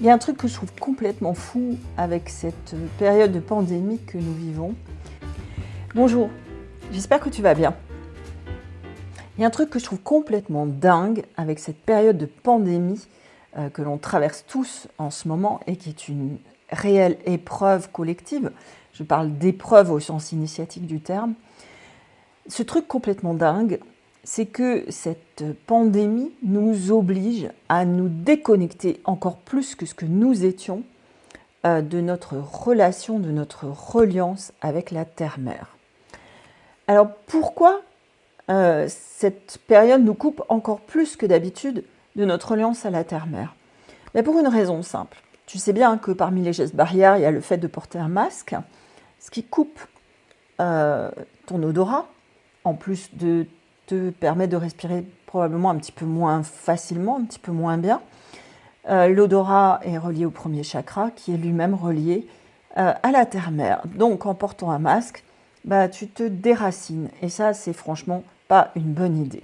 Il y a un truc que je trouve complètement fou avec cette période de pandémie que nous vivons. Bonjour, j'espère que tu vas bien. Il y a un truc que je trouve complètement dingue avec cette période de pandémie euh, que l'on traverse tous en ce moment et qui est une réelle épreuve collective. Je parle d'épreuve au sens initiatique du terme. Ce truc complètement dingue, c'est que cette pandémie nous oblige à nous déconnecter encore plus que ce que nous étions euh, de notre relation, de notre reliance avec la Terre-Mère. Alors pourquoi euh, cette période nous coupe encore plus que d'habitude de notre reliance à la Terre-Mère? Mais Pour une raison simple. Tu sais bien que parmi les gestes barrières, il y a le fait de porter un masque, ce qui coupe euh, ton odorat, en plus de te permet de respirer probablement un petit peu moins facilement, un petit peu moins bien. Euh, l'odorat est relié au premier chakra qui est lui-même relié euh, à la terre-mère. Donc en portant un masque, bah, tu te déracines. Et ça, c'est franchement pas une bonne idée.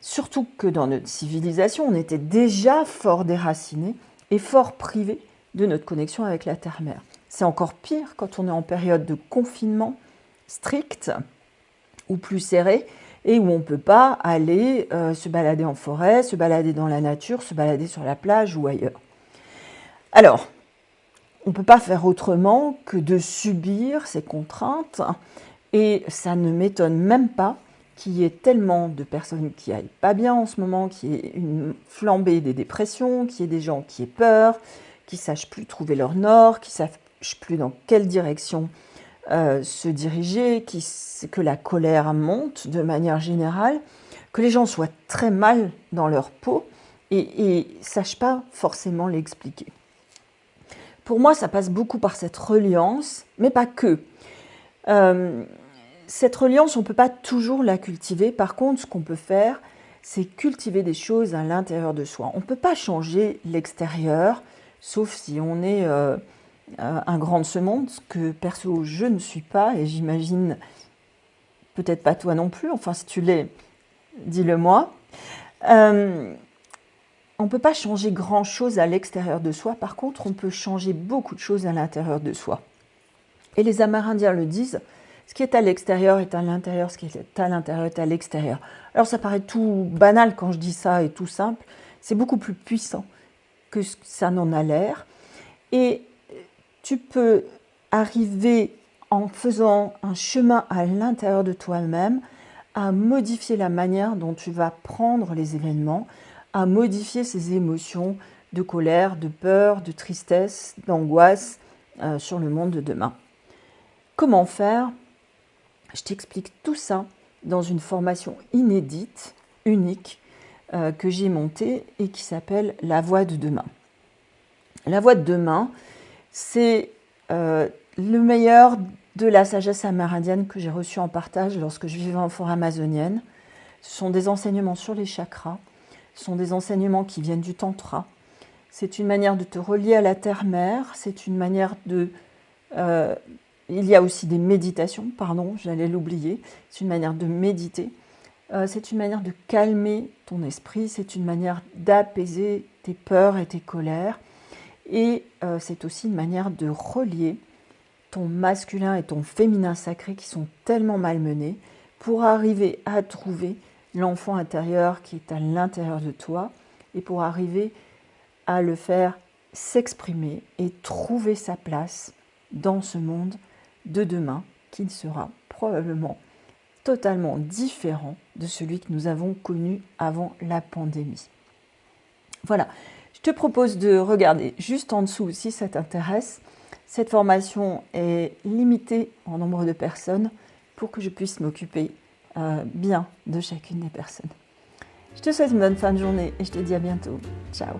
Surtout que dans notre civilisation, on était déjà fort déraciné et fort privé de notre connexion avec la terre-mère. C'est encore pire quand on est en période de confinement strict ou plus serré et où on ne peut pas aller euh, se balader en forêt, se balader dans la nature, se balader sur la plage ou ailleurs. Alors, on ne peut pas faire autrement que de subir ces contraintes et ça ne m'étonne même pas qu'il y ait tellement de personnes qui aillent pas bien en ce moment, qu'il y ait une flambée des dépressions, qu'il y ait des gens qui aient peur, qui ne sachent plus trouver leur nord, qui sachent plus dans quelle direction euh, se diriger, que la colère monte de manière générale, que les gens soient très mal dans leur peau et ne sachent pas forcément l'expliquer. Pour moi, ça passe beaucoup par cette reliance, mais pas que. Euh, cette reliance, on ne peut pas toujours la cultiver. Par contre, ce qu'on peut faire, c'est cultiver des choses à l'intérieur de soi. On ne peut pas changer l'extérieur, sauf si on est euh, euh, un grand de ce monde, que perso je ne suis pas, et j'imagine peut-être pas toi non plus, enfin si tu l'es, dis-le moi. Euh, on ne peut pas changer grand-chose à l'extérieur de soi, par contre on peut changer beaucoup de choses à l'intérieur de soi. Et les Amérindiens le disent, ce qui est à l'extérieur est à l'intérieur, ce qui est à l'intérieur est à l'extérieur. Alors ça paraît tout banal quand je dis ça et tout simple, c'est beaucoup plus puissant que ça n'en a l'air. Et tu peux arriver en faisant un chemin à l'intérieur de toi-même à modifier la manière dont tu vas prendre les événements, à modifier ces émotions de colère, de peur, de tristesse, d'angoisse euh, sur le monde de demain. Comment faire? Je t'explique tout ça dans une formation inédite, unique, euh, que j'ai montée et qui s'appelle La voix de demain. La voix de demain, c'est euh, le meilleur de la sagesse amérindienne que j'ai reçu en partage lorsque je vivais en forêt amazonienne. Ce sont des enseignements sur les chakras, ce sont des enseignements qui viennent du tantra. C'est une manière de te relier à la terre-mère, c'est une manière de... Euh, il y a aussi des méditations, pardon, j'allais l'oublier, c'est une manière de méditer. Euh, c'est une manière de calmer ton esprit, c'est une manière d'apaiser tes peurs et tes colères. Et euh, c'est aussi une manière de relier ton masculin et ton féminin sacré qui sont tellement malmenés pour arriver à trouver l'enfant intérieur qui est à l'intérieur de toi et pour arriver à le faire s'exprimer et trouver sa place dans ce monde de demain qui sera probablement totalement différent de celui que nous avons connu avant la pandémie. Voilà, je te propose de regarder juste en dessous si ça t'intéresse. Cette formation est limitée en nombre de personnes pour que je puisse m'occuper euh, bien de chacune des personnes. Je te souhaite une bonne fin de journée et je te dis à bientôt. Ciao